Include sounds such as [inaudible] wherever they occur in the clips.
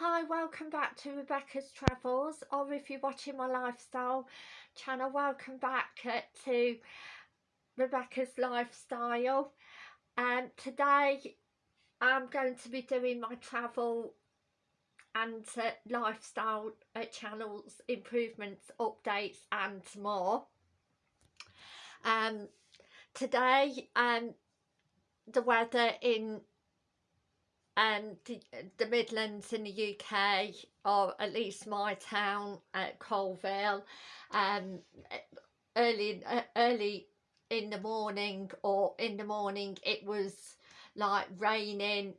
Hi, welcome back to Rebecca's Travels, or if you're watching my lifestyle channel, welcome back uh, to Rebecca's Lifestyle. And um, today I'm going to be doing my travel and uh, lifestyle uh, channels, improvements, updates and more. Um, today um, the weather in um, the, the Midlands in the UK, or at least my town at Coalville, um, early early in the morning or in the morning it was like raining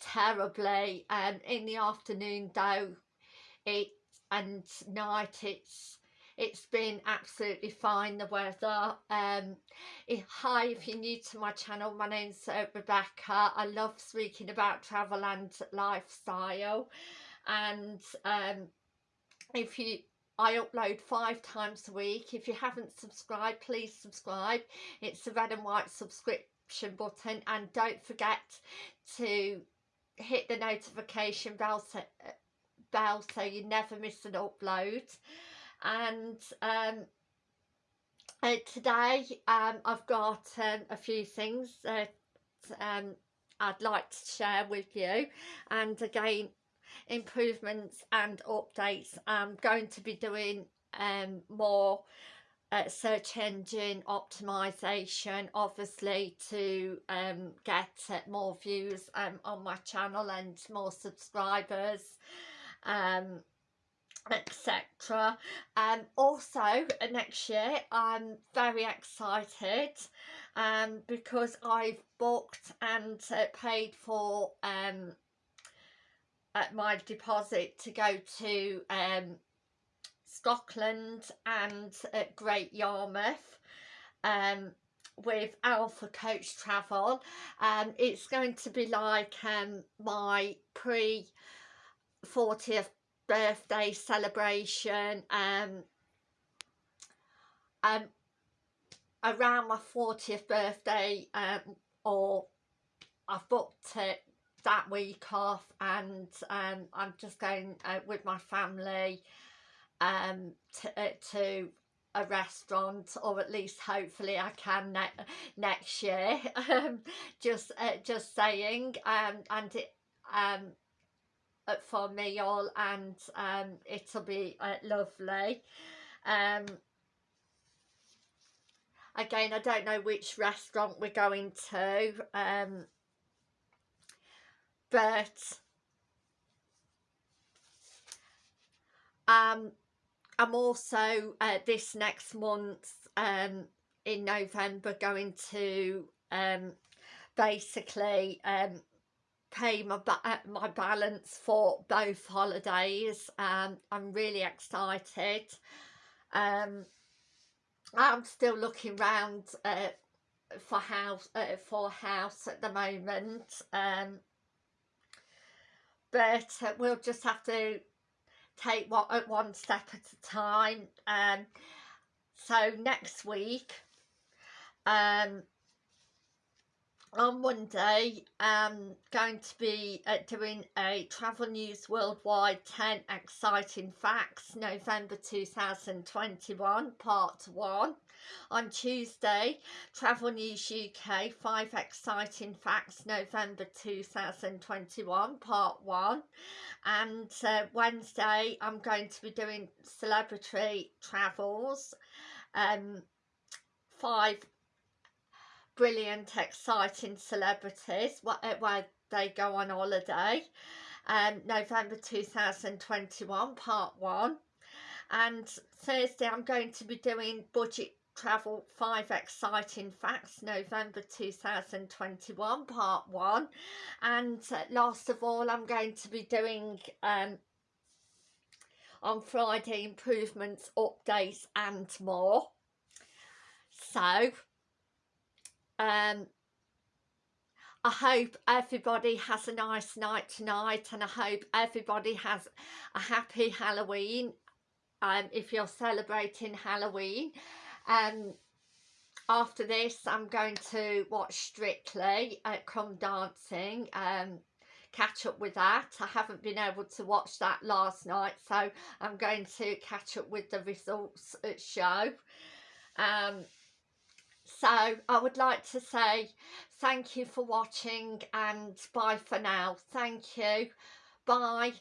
terribly and in the afternoon though it and night it's it's been absolutely fine the weather um hi if you're new to my channel my name's uh, rebecca i love speaking about travel and lifestyle and um if you I upload five times a week. If you haven't subscribed, please subscribe. It's the red and white subscription button. And don't forget to hit the notification bell so, uh, bell so you never miss an upload and um, uh, today um, I've got um, a few things that um, I'd like to share with you. And again improvements and updates. I'm going to be doing um, more uh, search engine optimization obviously to um, get uh, more views um, on my channel and more subscribers um, etc um also uh, next year i'm very excited um because i've booked and uh, paid for um uh, my deposit to go to um scotland and uh, great yarmouth um with Alpha Coach Travel. Um, it's going to be like um, my pre 40th birthday celebration um um around my 40th birthday um or I've booked it that week off and um I'm just going out with my family um to, uh, to a restaurant or at least hopefully I can ne next year. [laughs] Um just uh, just saying um and it um for me all and um, it'll be uh, lovely. Um, again I don't know which restaurant we're going to um, but um, I'm also uh, this next month um, in November going to um, basically um, pay my ba uh, my balance for both holidays. Um i'm really excited. Um i'm still looking around uh, for house uh, for house at the moment. Um but uh, we'll just have to take one at uh, one step at a time. Um so next week um on Monday I'm going to be uh, doing a Travel News Worldwide 10 Exciting Facts November 2021 Part 1. On Tuesday Travel News UK 5 Exciting Facts November 2021 Part 1 and uh, Wednesday I'm going to be doing Celebrity Travels um, 5 brilliant, exciting celebrities uh, where they go on holiday. Um, November 2021, part one. And Thursday, I'm going to be doing budget travel five exciting facts november 2021 part one and uh, last of all i'm going to be doing um on friday improvements updates and more so um, I hope everybody has a nice night tonight and I hope everybody has a happy Halloween um, if you're celebrating Halloween. Um, after this I'm going to watch Strictly at Come Dancing. Um, catch up with that. I haven't been able to watch that last night, so I'm going to catch up with the results show. Um, so I would like to say thank you for watching and bye for now. Thank you. Bye.